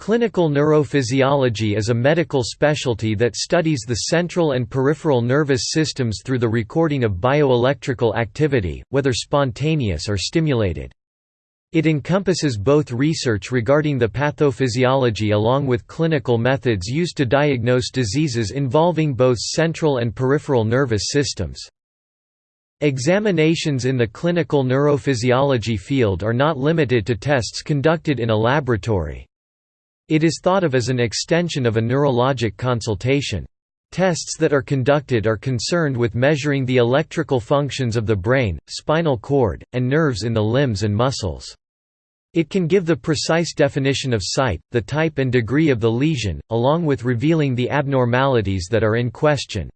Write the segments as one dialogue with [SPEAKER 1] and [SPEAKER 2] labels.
[SPEAKER 1] Clinical neurophysiology is a medical specialty that studies the central and peripheral nervous systems through the recording of bioelectrical activity, whether spontaneous or stimulated. It encompasses both research regarding the pathophysiology along with clinical methods used to diagnose diseases involving both central and peripheral nervous systems. Examinations in the clinical neurophysiology field are not limited to tests conducted in a laboratory. It is thought of as an extension of a neurologic consultation. Tests that are conducted are concerned with measuring the electrical functions of the brain, spinal cord, and nerves in the limbs and muscles. It can give the precise definition of site, the type and degree of the lesion, along with revealing the abnormalities that are in question.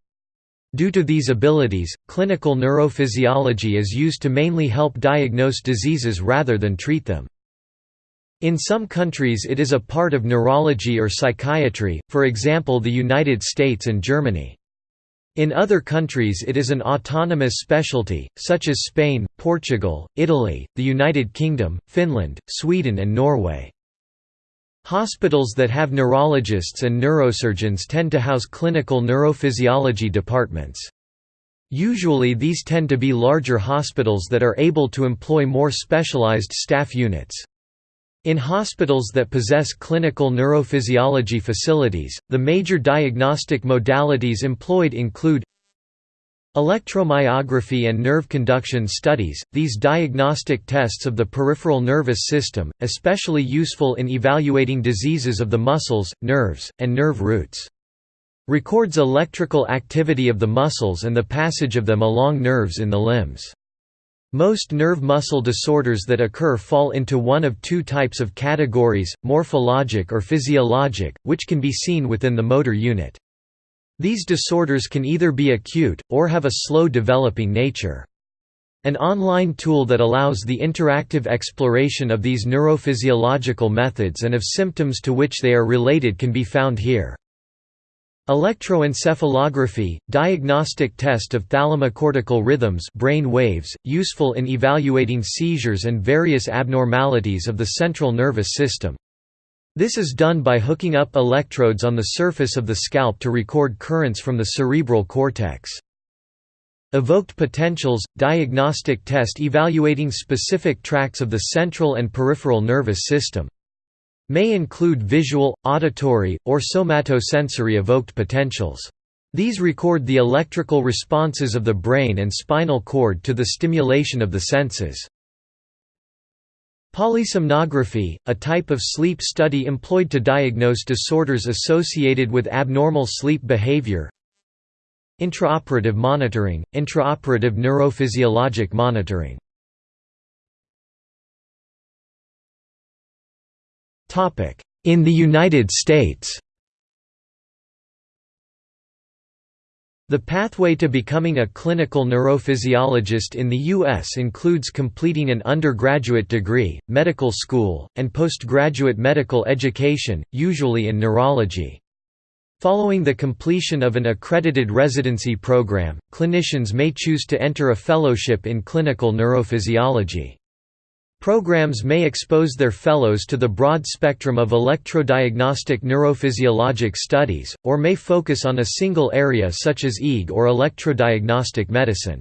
[SPEAKER 1] Due to these abilities, clinical neurophysiology is used to mainly help diagnose diseases rather than treat them. In some countries it is a part of neurology or psychiatry, for example the United States and Germany. In other countries it is an autonomous specialty, such as Spain, Portugal, Italy, the United Kingdom, Finland, Sweden and Norway. Hospitals that have neurologists and neurosurgeons tend to house clinical neurophysiology departments. Usually these tend to be larger hospitals that are able to employ more specialized staff units. In hospitals that possess clinical neurophysiology facilities, the major diagnostic modalities employed include Electromyography and nerve conduction studies, these diagnostic tests of the peripheral nervous system, especially useful in evaluating diseases of the muscles, nerves, and nerve roots. Records electrical activity of the muscles and the passage of them along nerves in the limbs. Most nerve muscle disorders that occur fall into one of two types of categories, morphologic or physiologic, which can be seen within the motor unit. These disorders can either be acute, or have a slow developing nature. An online tool that allows the interactive exploration of these neurophysiological methods and of symptoms to which they are related can be found here. Electroencephalography, diagnostic test of thalamocortical rhythms brain waves, useful in evaluating seizures and various abnormalities of the central nervous system. This is done by hooking up electrodes on the surface of the scalp to record currents from the cerebral cortex. Evoked potentials – diagnostic test evaluating specific tracts of the central and peripheral nervous system. May include visual, auditory, or somatosensory evoked potentials. These record the electrical responses of the brain and spinal cord to the stimulation of the senses. Polysomnography, a type of sleep study employed to diagnose disorders associated with abnormal sleep behavior. Intraoperative monitoring, intraoperative neurophysiologic monitoring In the United States The pathway to becoming a clinical neurophysiologist in the U.S. includes completing an undergraduate degree, medical school, and postgraduate medical education, usually in neurology. Following the completion of an accredited residency program, clinicians may choose to enter a fellowship in clinical neurophysiology. Programs may expose their fellows to the broad spectrum of electrodiagnostic neurophysiologic studies, or may focus on a single area such as EEG or electrodiagnostic medicine.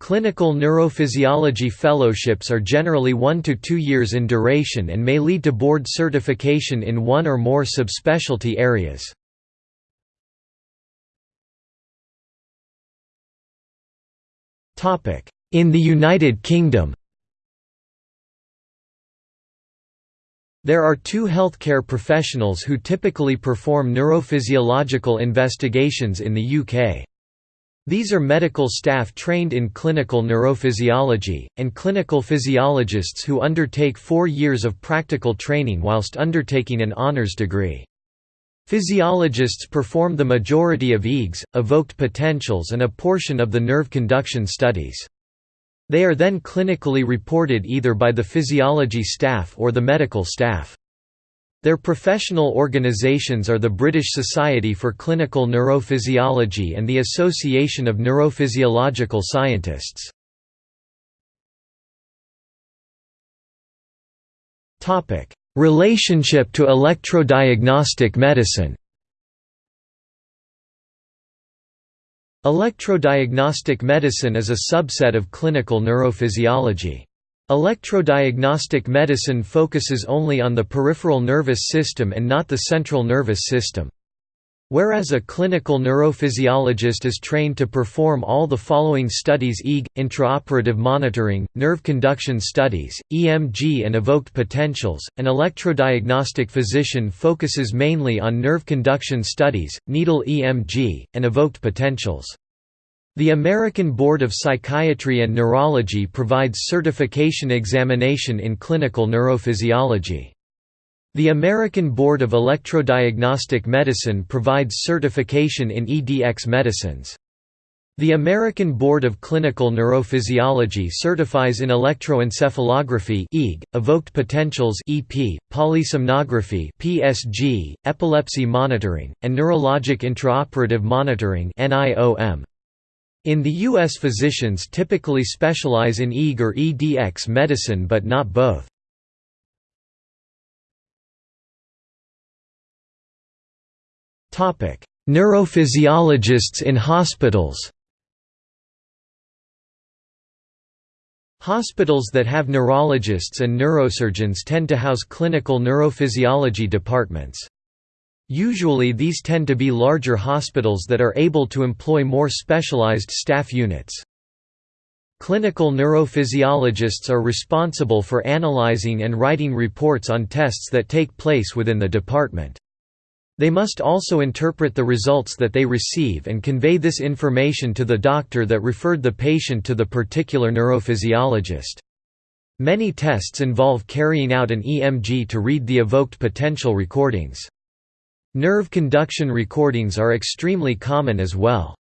[SPEAKER 1] Clinical neurophysiology fellowships are generally one to two years in duration and may lead to board certification in one or more subspecialty areas. In the United Kingdom There are two healthcare professionals who typically perform neurophysiological investigations in the UK. These are medical staff trained in clinical neurophysiology, and clinical physiologists who undertake four years of practical training whilst undertaking an honours degree. Physiologists perform the majority of EEGs, evoked potentials and a portion of the nerve conduction studies. They are then clinically reported either by the physiology staff or the medical staff. Their professional organisations are the British Society for Clinical Neurophysiology and the Association of Neurophysiological Scientists. Relationship to electrodiagnostic medicine Electrodiagnostic medicine is a subset of clinical neurophysiology. Electrodiagnostic medicine focuses only on the peripheral nervous system and not the central nervous system. Whereas a clinical neurophysiologist is trained to perform all the following studies EEG, intraoperative monitoring, nerve conduction studies, EMG and evoked potentials, an electrodiagnostic physician focuses mainly on nerve conduction studies, needle EMG, and evoked potentials. The American Board of Psychiatry and Neurology provides certification examination in clinical neurophysiology. The American Board of Electrodiagnostic Medicine provides certification in EDX medicines. The American Board of Clinical Neurophysiology certifies in electroencephalography (EEG), evoked potentials (EP), polysomnography (PSG), epilepsy monitoring, and neurologic intraoperative monitoring (NIOM). In the U.S. physicians typically specialize in EEG or EDX medicine but not both. Neurophysiologists in hospitals Hospitals that have neurologists and neurosurgeons tend to house clinical neurophysiology departments. Usually these tend to be larger hospitals that are able to employ more specialized staff units. Clinical neurophysiologists are responsible for analyzing and writing reports on tests that take place within the department. They must also interpret the results that they receive and convey this information to the doctor that referred the patient to the particular neurophysiologist. Many tests involve carrying out an EMG to read the evoked potential recordings. Nerve conduction recordings are extremely common as well.